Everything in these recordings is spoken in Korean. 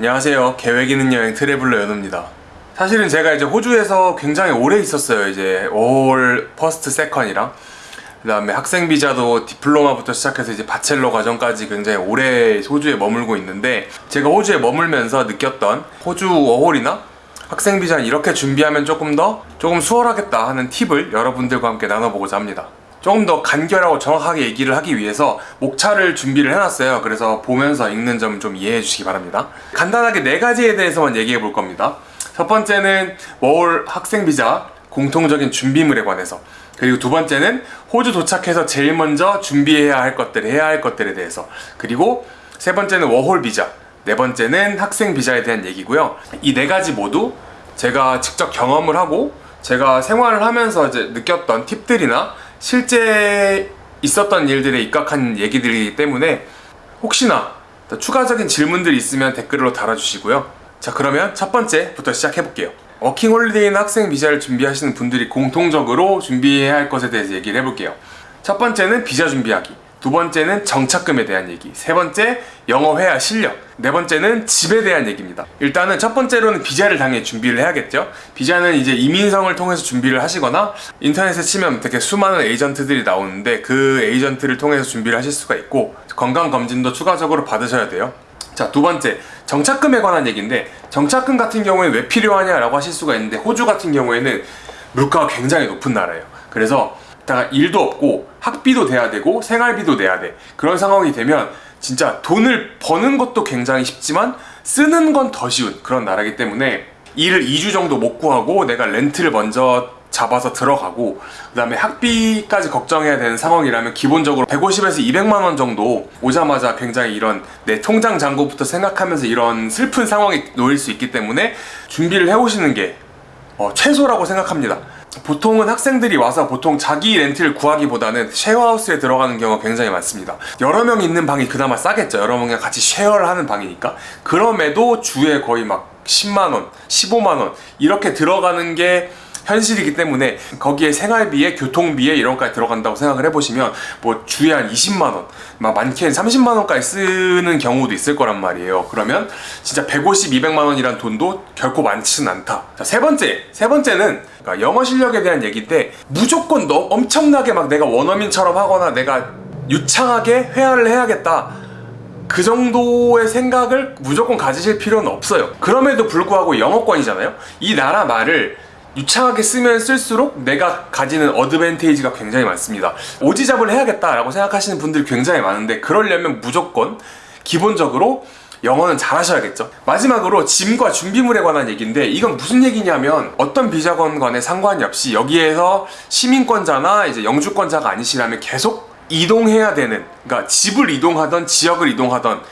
안녕하세요. 계획 있는 여행 traveler 연우입니다. 사실은 제가 이제 호주에서 굉장히 오래 있었어요. 이제 워홀 first second랑 그 다음에 학생 비자도 diploma부터 시작해서 이제 bachelor 과정까지 굉장히 오래 호주에 머물고 있는데 제가 호주에 머물면서 느꼈던 호주 워홀이나 학생 비자는 이렇게 준비하면 조금 더 조금 수월하겠다 하는 팁을 여러분들과 함께 나눠보고자 합니다. 조금 더 간결하고 정확하게 얘기를 하기 위해서 목차를 준비를 해놨어요. 그래서 보면서 읽는 점 좀 이해해 주시기 바랍니다. 간단하게 네 가지에 대해서만 얘기해 볼 겁니다. 첫 번째는 워홀 학생 비자 공통적인 준비물에 관해서 그리고 두 번째는 호주 도착해서 제일 먼저 준비해야 할 것들, 해야 할 것들에 대해서 그리고 세 번째는 워홀 비자 네 번째는 학생 비자에 대한 얘기고요. 이 네 가지 모두 제가 직접 경험을 하고 제가 생활을 하면서 이제 느꼈던 팁들이나 실제 있었던 일들에 입각한 얘기들이기 때문에 혹시나 더 추가적인 질문들이 있으면 댓글로 달아주시고요. 자 그러면 첫 번째부터 시작해볼게요. 워킹 홀리데이나 학생 비자를 준비하시는 분들이 공통적으로 준비해야 할 것에 대해서 얘기를 해볼게요. 첫 번째는 비자 준비하기. 두 번째는 정착금에 대한 얘기 세 번째 영어 회화 실력 네 번째는 집에 대한 얘기입니다. 일단은 첫 번째로는 비자를 당연히 준비를 해야겠죠. 비자는 이제 이민성을 통해서 준비를 하시거나 인터넷에 치면 되게 수많은 에이전트들이 나오는데 그 에이전트를 통해서 준비를 하실 수가 있고 건강검진도 추가적으로 받으셔야 돼요. 자 두 번째 정착금에 관한 얘기인데 정착금 같은 경우에 왜 필요하냐 라고 하실 수가 있는데 호주 같은 경우에는 물가가 굉장히 높은 나라예요. 그래서 다가 일도 없고 학비도 돼야 되고 생활비도 내야 돼. 그런 상황이 되면 진짜 돈을 버는 것도 굉장히 쉽지만 쓰는 건 더 쉬운 그런 나라기 때문에 일을 2주 정도 못 구하고 내가 렌트를 먼저 잡아서 들어가고 그 다음에 학비까지 걱정해야 되는 상황이라면 기본적으로 150에서 200만 원 정도 오자마자 굉장히 이런 내 통장 잔고부터 생각하면서 이런 슬픈 상황이 놓일 수 있기 때문에 준비를 해오시는 게 어, 최소라고 생각합니다 보통은 학생들이 와서 보통 자기 렌트를 구하기보다는 쉐어하우스에 들어가는 경우가 굉장히 많습니다. 여러 명 있는 방이 그나마 싸겠죠. 여러 명이랑 같이 쉐어를 하는 방이니까. 그럼에도 주에 거의 막 10만원, 15만원 이렇게 들어가는 게 현실이기 때문에 거기에 생활비에 교통비에 이런 것까지 들어간다고 생각을 해보시면 뭐 주에 한 20만원 막 많게는 30만원까지 쓰는 경우도 있을 거란 말이에요. 그러면 진짜 150, 200만원이란 돈도 결코 많지는 않다. 자, 세 번째 세 번째는 그러니까 영어 실력에 대한 얘기인데 무조건 너 엄청나게 막 내가 원어민처럼 하거나 내가 유창하게 회화를 해야겠다. 그 정도의 생각을 무조건 가지실 필요는 없어요. 그럼에도 불구하고 영어권이잖아요. 이 나라 말을 유창하게 쓰면 쓸수록 내가 가지는 어드밴테이지가 굉장히 많습니다. 오지잡을 해야겠다 라고 생각하시는 분들이 굉장히 많은데 그러려면 무조건 기본적으로 영어는 잘하셔야겠죠. 마지막으로 짐과 준비물에 관한 얘기인데 이건 무슨 얘기냐면 어떤 비자건 간에 상관이 없이 여기에서 시민권자나 이제 영주권자가 아니시라면 계속 이동해야 되는 그러니까 집을 이동하던 지역을 이동하던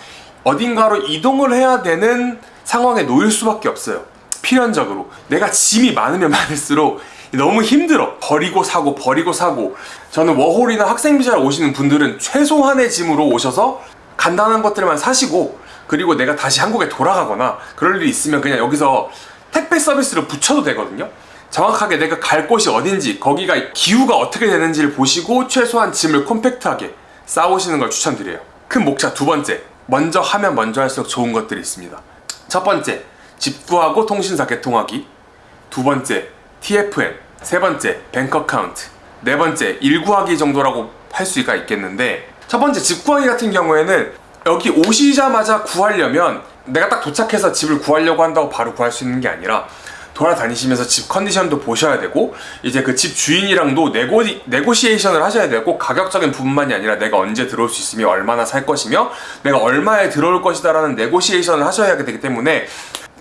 어딘가로 이동을 해야 되는 상황에 놓일 수밖에 없어요 필연적으로. 내가 짐이 많으면 많을수록 너무 힘들어. 버리고 사고 버리고 사고. 저는 워홀이나 학생비자를 오시는 분들은 최소한의 짐으로 오셔서 간단한 것들만 사시고 그리고 내가 다시 한국에 돌아가거나 그럴 일이 있으면 그냥 여기서 택배 서비스를 붙여도 되거든요. 정확하게 내가 갈 곳이 어딘지 거기가 기후가 어떻게 되는지를 보시고 최소한 짐을 콤팩트하게 싸오시는 걸 추천드려요. 큰 목차 두 번째. 먼저 하면 먼저 할수록 좋은 것들이 있습니다. 첫 번째 집구하고 통신사 개통하기. 두 번째 TFN 세 번째 bank account 네 번째 일 구하기 정도라고 할 수가 있겠는데 첫 번째 집 구하기 같은 경우에는 여기 오시자마자 구하려면 내가 딱 도착해서 집을 구하려고 한다고 바로 구할 수 있는 게 아니라 돌아다니시면서 집 컨디션도 보셔야 되고 이제 그 집 주인이랑도 nego, negotiation을 하셔야 되고 가격적인 부분만이 아니라 내가 언제 들어올 수 있으며 얼마나 살 것이며 내가 얼마에 들어올 것이다 라는 negotiation을 하셔야 되기 때문에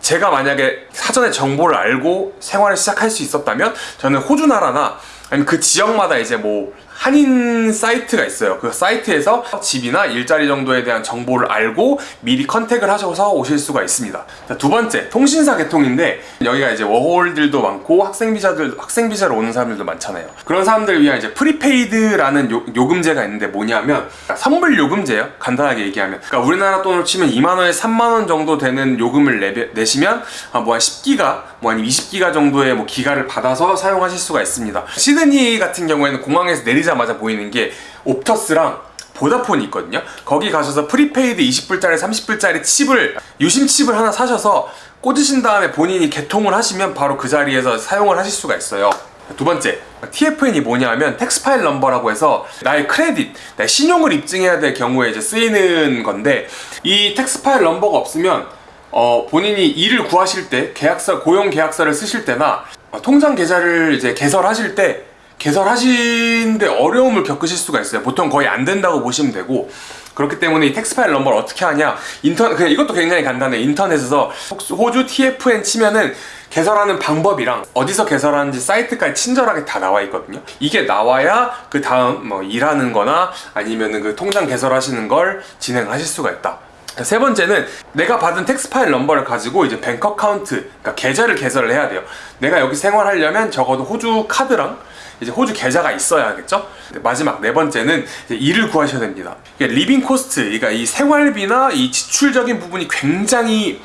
제가 만약에 사전에 정보를 알고 생활을 시작할 수 있었다면 저는 호주 나라나 아니면 그 지역마다 이제 뭐 한인 사이트가 있어요. 그 사이트에서 집이나 일자리 정도에 대한 정보를 알고 미리 contact을 하셔서 오실 수가 있습니다. 자, 두 번째 통신사 개통인데 여기가 이제 워홀들도 많고 학생비자들 학생비자로 오는 사람들도 많잖아요. 그런 사람들을 위한 이제 prepaid라는 요, 요금제가 있는데 뭐냐면 선불 요금제예요. 간단하게 얘기하면. 그러니까 우리나라 돈으로 치면 2만원에 3만원 정도 되는 요금을 내, 내시면 뭐 한 10기가 뭐 아니면 20기가 정도의 뭐 기가를 받아서 사용하실 수가 있습니다. 시드니 같은 경우에는 공항에서 내리자마자 보이는 게 Optus랑 Vodafone이 있거든요. 거기 가셔서 prepaid 20불짜리 30불짜리 칩을 유심 칩을 하나 사셔서 꽂으신 다음에 본인이 개통을 하시면 바로 그 자리에서 사용을 하실 수가 있어요. 두 번째, TFN이 뭐냐면 tax file number라고 해서 나의 크레딧, 나의 신용을 입증해야 될 경우에 이제 쓰이는 건데 이 tax file number가 없으면 어, 본인이 일을 구하실 때 계약서 고용 계약서를 쓰실 때나 어, 통장 계좌를 이제 개설하실 때 개설하시는데 어려움을 겪으실 수가 있어요. 보통 거의 안 된다고 보시면 되고. 그렇기 때문에 이 tax file number를 어떻게 하냐. 인터 그냥 이것도 굉장히 간단해 인터넷에서 호주 TFN 치면은 개설하는 방법이랑 어디서 개설하는지 사이트까지 친절하게 다 나와 있거든요. 이게 나와야 그 다음 뭐 일하는 거나 아니면은 그 통장 개설하시는 걸 진행하실 수가 있다. 세 번째는 내가 받은 tax file number를 가지고 이제 bank account 그러니까 계좌를 개설을 해야 돼요. 내가 여기 생활하려면 적어도 호주 카드랑 이제 호주 계좌가 있어야겠죠? 마지막 네 번째는 일을 구하셔야 됩니다. living cost, 그러니까 이 생활비나 이 지출적인 부분이 굉장히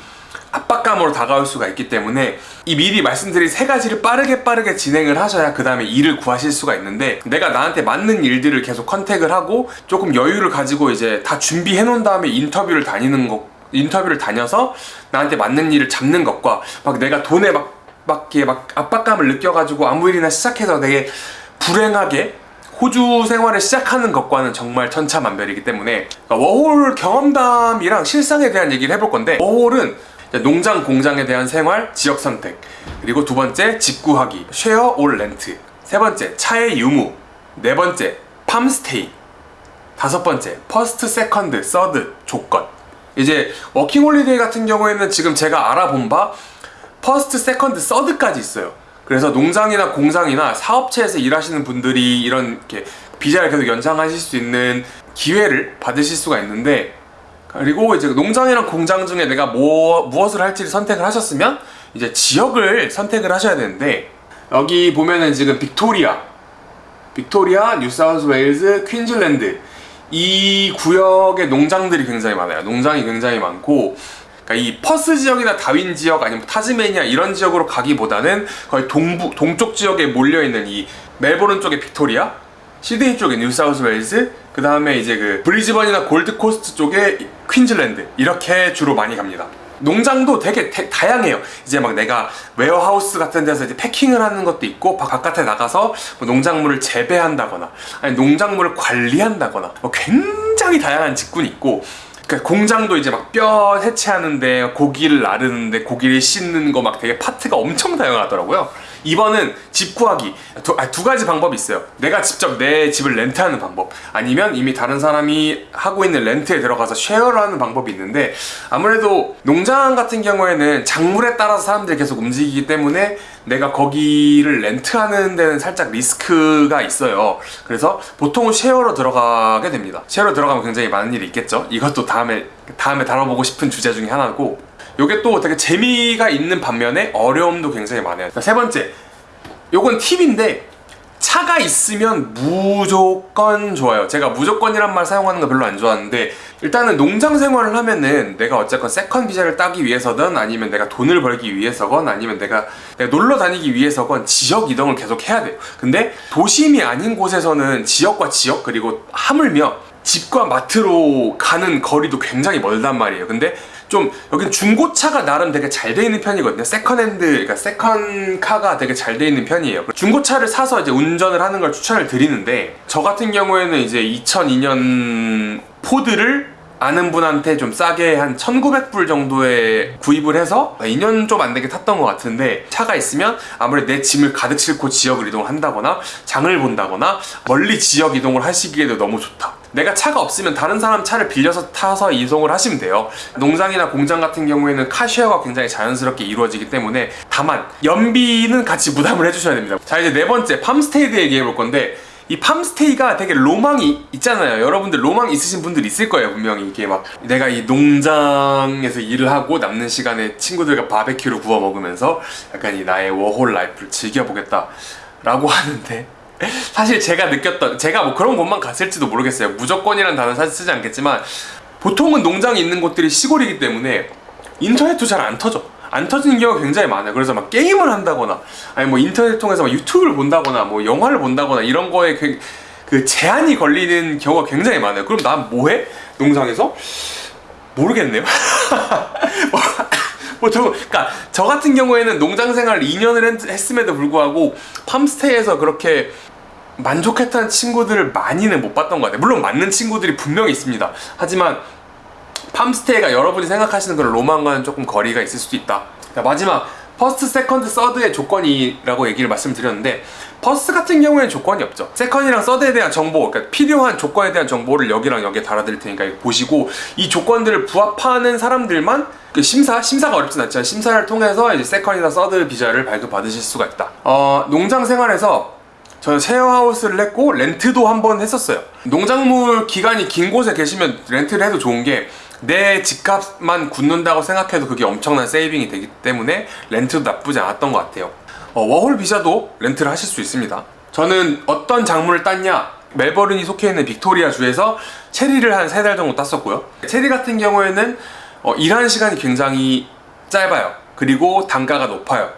압박감으로 다가올 수가 있기 때문에 이 미리 말씀드린 세 가지를 빠르게 빠르게 진행을 하셔야 그 다음에 일을 구하실 수가 있는데 내가 나한테 맞는 일들을 계속 contact을 하고 조금 여유를 가지고 이제 다 준비해 놓은 다음에 인터뷰를 다니는 거 인터뷰를 다녀서 나한테 맞는 일을 잡는 것과 막 내가 돈에 막 밖에 막 압박감을 느껴가지고 아무 일이나 시작해서 되게 불행하게 호주 생활을 시작하는 것과는 정말 천차만별이기 때문에 그러니까 워홀 경험담이랑 실상에 대한 얘기를 해볼 건데 워홀은 농장 공장에 대한 생활, 지역 선택 그리고 두 번째 집 구하기, share or rent 세 번째 차의 유무 네 번째 farm stay 다섯 번째 first, second, third 조건. 이제 워킹홀리데이 같은 경우에는 지금 제가 알아본 바 first, second, third까지 있어요. 그래서 농장이나 공장이나 사업체에서 일하시는 분들이 이런 이렇게 비자를 계속 연장하실 수 있는 기회를 받으실 수가 있는데 그리고 이제 농장이랑 공장 중에 내가 뭐, 무엇을 할지를 선택을 하셨으면 이제 지역을 선택을 하셔야 되는데 여기 보면은 지금 빅토리아 빅토리아, 뉴사우스 웨일즈, 퀸즐랜드 이 구역의 농장들이 굉장히 많아요 농장이 굉장히 많고 그러니까 이 퍼스 지역이나 다윈 지역 아니면 타즈메니아 이런 지역으로 가기보다는 거의 동부 동쪽 지역에 몰려 있는 이 멜보른 쪽의 빅토리아, 시드니 쪽의 뉴사우스 웨일즈, 그 다음에 이제 그 브리즈번이나 골드코스트 쪽의 퀸즐랜드 이렇게 주로 많이 갑니다. 농장도 되게 대, 다양해요. 이제 막 내가 warehouse 같은 데서 이제 packing을 하는 것도 있고 바깥에 나가서 뭐 농작물을 재배한다거나 아니 농작물을 관리한다거나 뭐 굉장히 다양한 직군이 있고 그러니까 공장도 이제 막 뼈 해체하는데 고기를 나르는데 고기를 씻는 거 막 되게 파트가 엄청 다양하더라고요. 2번은 집 구하기. 두, 아, 두 가지 방법이 있어요. 내가 직접 내 집을 렌트하는 방법. 아니면 이미 다른 사람이 하고 있는 렌트에 들어가서 쉐어를 하는 방법이 있는데 아무래도 농장 같은 경우에는 작물에 따라서 사람들이 계속 움직이기 때문에 내가 거기를 렌트하는 데는 살짝 리스크가 있어요. 그래서 보통은 share로 들어가게 됩니다. share로 들어가면 굉장히 많은 일이 있겠죠? 이것도 다음에 다음에 다뤄보고 싶은 주제 중에 하나고 요게 또 되게 재미가 있는 반면에 어려움도 굉장히 많아요. 세 번째 요건 팁인데 차가 있으면 무조건 좋아요. 제가 무조건이란 말 사용하는 거 별로 안 좋아하는데 일단은 농장 생활을 하면은 내가 어쨌건 second 비자를 따기 위해서든 아니면 내가 돈을 벌기 위해서건 아니면 내가, 내가 놀러 다니기 위해서건 지역 이동을 계속 해야 돼요. 근데 도심이 아닌 곳에서는 지역과 지역 그리고 하물며 집과 마트로 가는 거리도 굉장히 멀단 말이에요. 근데 좀 여긴 중고차가 나름 되게 잘 돼 있는 편이거든요. secondhand 그러니까 세컨카가 되게 잘 돼 있는 편이에요. 중고차를 사서 이제 운전을 하는 걸 추천을 드리는데 저 같은 경우에는 이제 2002년 포드를 아는 분한테 좀 싸게 한 1900불 정도에 구입을 해서 2년 좀 안 되게 탔던 것 같은데 차가 있으면 아무래도 내 짐을 가득 싣고 지역을 이동을 한다거나 장을 본다거나 멀리 지역 이동을 하시기에도 너무 좋다 내가 차가 없으면 다른 사람 차를 빌려서 타서 이동을 하시면 돼요. 농장이나 공장 같은 경우에는 카쉐어가 굉장히 자연스럽게 이루어지기 때문에 다만 연비는 같이 부담을 해주셔야 됩니다. 자 이제 네 번째 팜스테이 드 얘기해 볼 건데 이 팜스테이가 되게 로망이 있잖아요. 여러분들 로망 있으신 분들 있을 거예요 분명히. 이게 막 내가 이 농장에서 일을 하고 남는 시간에 친구들과 바베큐를 구워 먹으면서 약간 이 나의 워홀 life를 즐겨보겠다 라고 하는데 사실 제가 느꼈던 제가 뭐 그런 곳만 갔을지도 모르겠어요 무조건이란 단어 사실 쓰지 않겠지만 보통은 농장이 있는 곳들이 시골이기 때문에 인터넷도 잘 안 터져 안 터지는 경우가 굉장히 많아요 그래서 막 게임을 한다거나 아니 뭐 인터넷 통해서 막 유튜브를 본다거나 뭐 영화를 본다거나 이런 거에 그 제한이 걸리는 경우가 굉장히 많아요. 그럼 난 뭐해? 농장에서 모르겠네요. 뭐, 뭐 저, 그러니까 저 같은 경우에는 농장 생활 2년을 했, 했음에도 불구하고 팜스테이에서 그렇게 만족했던 친구들을 많이는 못 봤던 것 같아요. 물론 맞는 친구들이 분명히 있습니다. 하지만 팜스테이가 여러분이 생각하시는 그런 로망과는 조금 거리가 있을 수도 있다. 자, 마지막 first, second, third의 조건이라고 얘기를 말씀드렸는데 first 같은 경우에는 조건이 없죠. second랑 third에 대한 정보, 그러니까 필요한 조건에 대한 정보를 여기랑 여기에 달아드릴 테니까 보시고 이 조건들을 부합하는 사람들만 그 심사, 심사가 어렵진 않지만 심사를 통해서 이제 second나 third 비자를 발급받으실 수가 있다. 어, 농장 생활에서 저는 쉐어하우스를 했고 렌트도 한 번 했었어요. 농작물 기간이 긴 곳에 계시면 렌트를 해도 좋은 게 내 집값만 굳는다고 생각해도 그게 엄청난 saving이 되기 때문에 렌트도 나쁘지 않았던 것 같아요. 어, 워홀 비자도 렌트를 하실 수 있습니다. 저는 어떤 작물을 땄냐? 멜버른이 속해 있는 빅토리아 주에서 체리를 한 세 달 정도 땄었고요. 체리 같은 경우에는 어, 일하는 시간이 굉장히 짧아요. 그리고 단가가 높아요.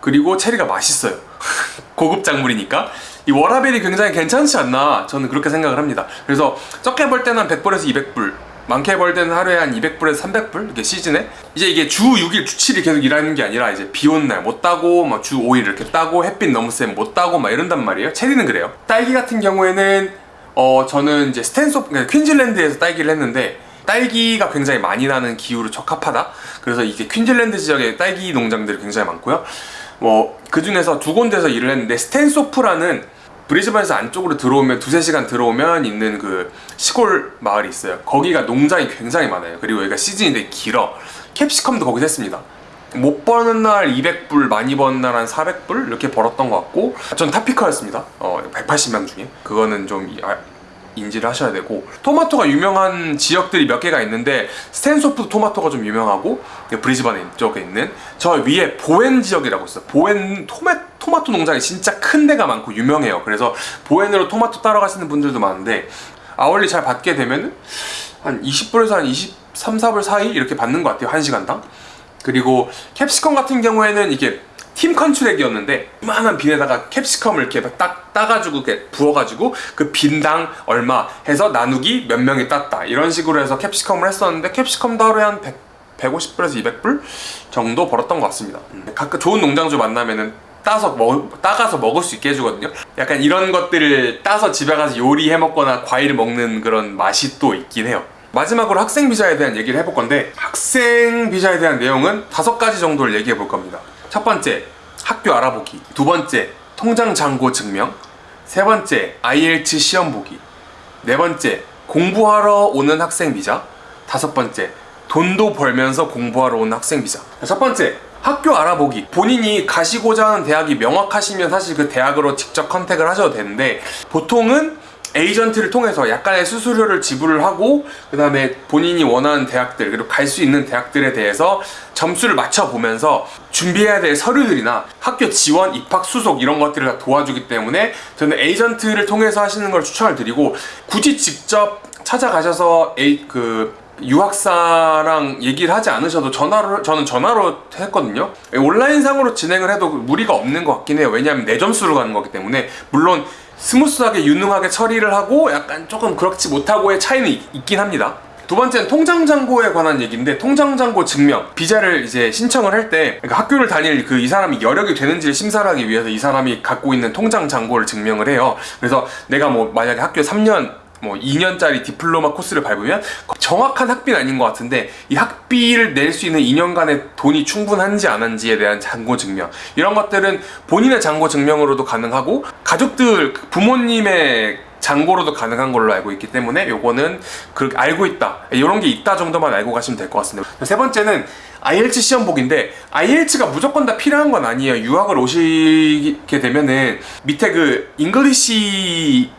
그리고 체리가 맛있어요. 고급 작물이니까 이 워라벨이 굉장히 괜찮지 않나 저는 그렇게 생각을 합니다. 그래서 적게 벌 때는 한 100불에서 200불 많게 벌 때는 하루에 한 200불에서 300불 이렇게 시즌에 이제 이게 주 6일 주 7일 계속 일하는 게 아니라 이제 비 오는 날 못 따고 막 주 5일 이렇게 따고 햇빛 너무 세면 못 따고 막 이런단 말이에요. 체리는 그래요. 딸기 같은 경우에는 어 저는 이제 스탠소 그러니까 퀸즐랜드에서 딸기를 했는데 딸기가 굉장히 많이 나는 기후로 적합하다. 그래서 이게 퀸즐랜드 지역에 딸기 농장들이 굉장히 많고요. 뭐 그 중에서 두 군데서 일을 했는데 스탠소프라는 브리즈번에서 안쪽으로 들어오면 두세 시간 들어오면 있는 그 시골 마을이 있어요. 거기가 농장이 굉장히 많아요. 그리고 여기가 시즌이 되게 길어. capsicum도 거기서 했습니다. 못 버는 날 200불, 많이 버는 날 한 400불 이렇게 벌었던 것 같고 전 top picker였습니다. 어, 180명 중에 그거는 좀 이- 아, 인지를 하셔야 되고 토마토가 유명한 지역들이 몇 개가 있는데 스탠소프 토마토가 좀 유명하고 브리즈번에 쪽에 있는 저 위에 보엔 지역이라고 있어요. 보엔 토마, 토마토 농장이 진짜 큰 데가 많고 유명해요. 그래서 보엔으로 토마토 따러 가시는 분들도 많은데 hourly 잘 받게 되면 한 20불에서 한 23, 4불 사이 이렇게 받는 것 같아요. 1시간당. 그리고 capsicum 같은 경우에는 이게 팀 contract이었는데 이만한 bin에다가 capsicum을 이렇게 딱 따가지고 이렇게 부어가지고 그 bin당 얼마 해서 나누기 몇 명이 땄다 이런 식으로 해서 capsicum을 했었는데 capsicum도 하루에 한 100, 150불에서 200불 정도 벌었던 것 같습니다. 음. 가끔 좋은 농장주 만나면은 따서 먹, 따가서 먹을 수 있게 해주거든요. 약간 이런 것들을 따서 집에 가서 요리해 먹거나 과일 먹는 그런 맛이 또 있긴 해요. 마지막으로 학생 비자에 대한 얘기를 해볼 건데 학생 비자에 대한 내용은 다섯 가지 정도를 얘기해 볼 겁니다. 첫 번째 학교 알아보기, 두 번째 통장 잔고 증명, 세 번째 IELTS 시험 보기, 네 번째 공부하러 오는 학생 비자, 다섯 번째 돈도 벌면서 공부하러 오는 학생 비자. 첫 번째 학교 알아보기. 본인이 가시고자 하는 대학이 명확하시면 사실 그 대학으로 직접 컨택을 하셔도 되는데 보통은 에이전트를 통해서 약간의 수수료를 지불을 하고 그 다음에 본인이 원하는 대학들 그리고 갈 수 있는 대학들에 대해서 점수를 맞춰보면서 준비해야 될 서류들이나 학교 지원, 입학, 수속 이런 것들을 다 도와주기 때문에 저는 에이전트를 통해서 하시는 걸 추천을 드리고 굳이 직접 찾아가셔서 에이, 그 유학사랑 얘기를 하지 않으셔도 전화로 저는 전화로 했거든요. 온라인상으로 진행을 해도 무리가 없는 것 같긴 해요. 왜냐하면 내 점수로 가는 거기 때문에 물론 smooth하게 유능하게 처리를 하고 약간 조금 그렇지 못하고의 차이는 있, 있긴 합니다. 두 번째는 통장 잔고에 관한 얘기인데 통장 잔고 증명 비자를 이제 신청을 할때 그러니까 학교를 다닐 그 이 사람이 여력이 되는지를 심사를 하기 위해서 이 사람이 갖고 있는 통장 잔고를 증명을 해요. 그래서 내가 뭐 만약에 학교 3년 뭐 2년짜리 diploma 코스를 밟으면 정확한 학비는 아닌 것 같은데 이 학비를 낼 수 있는 2년간의 돈이 충분한지 안 한지에 대한 잔고 증명. 이런 것들은 본인의 잔고 증명으로도 가능하고 가족들 부모님의 잔고로도 가능한 걸로 알고 있기 때문에 요거는 그 알고 있다. 이런 게 있다 정도만 알고 가시면 될 것 같습니다. 세 번째는 IELTS 시험 보기인데 IELTS가 무조건 다 필요한 건 아니에요. 유학을 오시게 되면은 밑에 그 English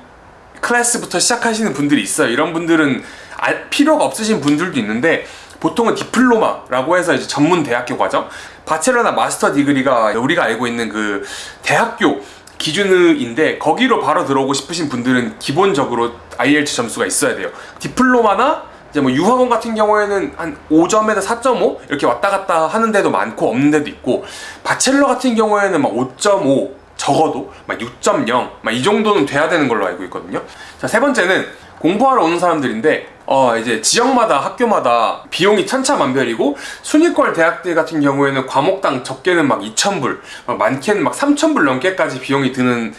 클래스부터 시작하시는 분들이 있어요. 이런 분들은 알- 필요가 없으신 분들도 있는데 보통은 디플로마라고 해서 이제 전문 대학교 과정, 바첼러나 마스터 디그리가 우리가 알고 있는 그 대학교 기준인데 거기로 바로 들어오고 싶으신 분들은 기본적으로 IELTS 점수가 있어야 돼요. 디플로마나 이제 뭐 유학원 같은 경우에는 한 5점에서 4.5 이렇게 왔다 갔다 하는 데도 많고 없는 데도 있고 바첼러 같은 경우에는 막 5.5 적어도 막 6.0, 막 이 정도는 돼야 되는 걸로 알고 있거든요. 자, 세 번째는 공부하러 오는 사람들인데 어 이제 지역마다 학교마다 비용이 천차만별이고 순위권 대학들 같은 경우에는 과목당 적게는 막 2,000불, 막 많게는 막 3,000불 넘게까지 비용이 드는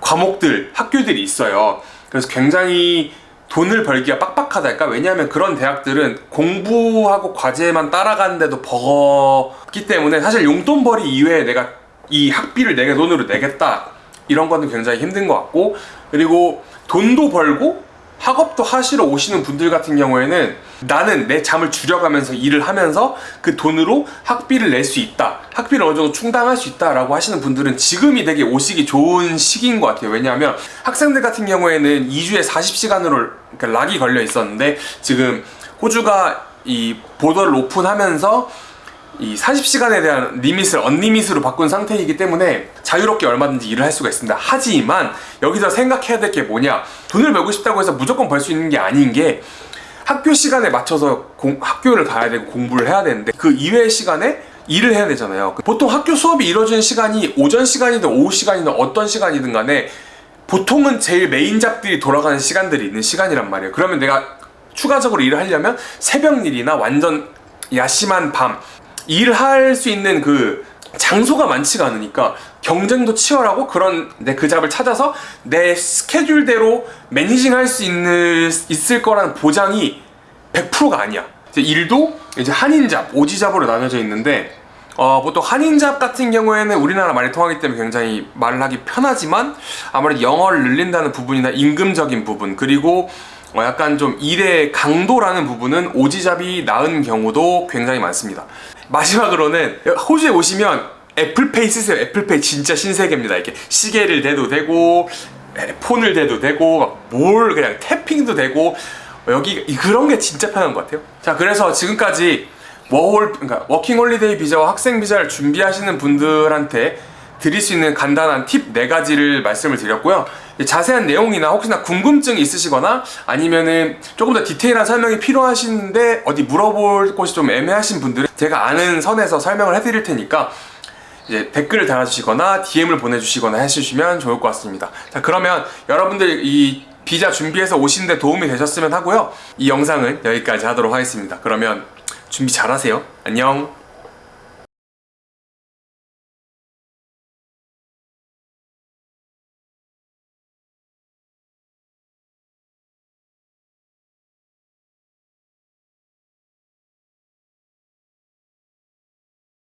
과목들, 학교들이 있어요. 그래서 굉장히 돈을 벌기가 빡빡하달까? 왜냐하면 그런 대학들은 공부하고 과제만 따라가는데도 버겁기 때문에 사실 용돈벌이 이외에 내가 이 학비를 내 돈으로 내겠다 이런 거는 굉장히 힘든 것 같고 그리고 돈도 벌고 학업도 하시러 오시는 분들 같은 경우에는 나는 내 잠을 줄여가면서 일을 하면서 그 돈으로 학비를 낼 수 있다. 학비를 어느 정도 충당할 수 있다 라고 하시는 분들은 지금이 되게 오시기 좋은 시기인 것 같아요. 왜냐하면 학생들 같은 경우에는 2주에 40시간으로 그러니까 락이 걸려 있었는데 지금 호주가 이 보더를 오픈하면서 이 40시간에 대한 리밋을 언리밋으로 바꾼 상태이기 때문에 자유롭게 얼마든지 일을 할 수가 있습니다. 하지만 여기서 생각해야 될 게 뭐냐? 돈을 벌고 싶다고 해서 무조건 벌 수 있는 게 아닌 게 학교 시간에 맞춰서 공- 학교를 가야 되고 공부를 해야 되는데 그 이외의 시간에 일을 해야 되잖아요. 보통 학교 수업이 이루어지는 시간이 오전 시간이든 오후 시간이든 어떤 시간이든 간에 보통은 제일 메인 잡들이 돌아가는 시간들이 있는 시간이란 말이에요. 그러면 내가 추가적으로 일을 하려면 새벽 일이나 완전 야심한 밤 일을 할수 있는 그 장소가 많지가 않으니까 경쟁도 치열하고 그런 내 그 잡을 찾아서 내 스케줄대로 매니징 할 수 있는 있을 거라는 보장이 100%가 아니야. 이제 일도 이제 한인잡, 오지잡으로 나눠져 있는데 어, 보통 한인잡 같은 경우에는 우리나라 말이 통하기 때문에 굉장히 말을 하기 편하지만 아무래도 영어를 늘린다는 부분이나 임금적인 부분 그리고 어, 약간 좀 일의 강도라는 부분은 Aussie job이 나은 경우도 굉장히 많습니다. 마지막으로는 호주에 오시면 애플페이 쓰세요. 애플페이 진짜 신세계입니다. 이렇게 시계를 대도 되고 에, 폰을 대도 되고 뭘 그냥 tapping도 되고 여기 이- 그런 게 진짜 편한 것 같아요. 자 그래서 지금까지 워홀 그러니까 워킹 홀리데이 비자와 학생 비자를 준비하시는 분들한테 드릴 수 있는 간단한 팁네 가지를 말씀을 드렸고요. 자세한 내용이나 혹시나 궁금증이 있으시거나 아니면은 조금 더 디테일한 설명이 필요하신데 어디 물어볼 곳이 좀 애매하신 분들은 제가 아는 선에서 설명을 해드릴 테니까 이제 댓글을 달아주시거나 DM을 보내주시거나 해주시면 좋을 것 같습니다. 자 그러면 여러분들 이 비자 준비해서 오시는데 도움이 되셨으면 하고요. 이 영상은 여기까지 하도록 하겠습니다. 그러면 준비 잘하세요. 안녕.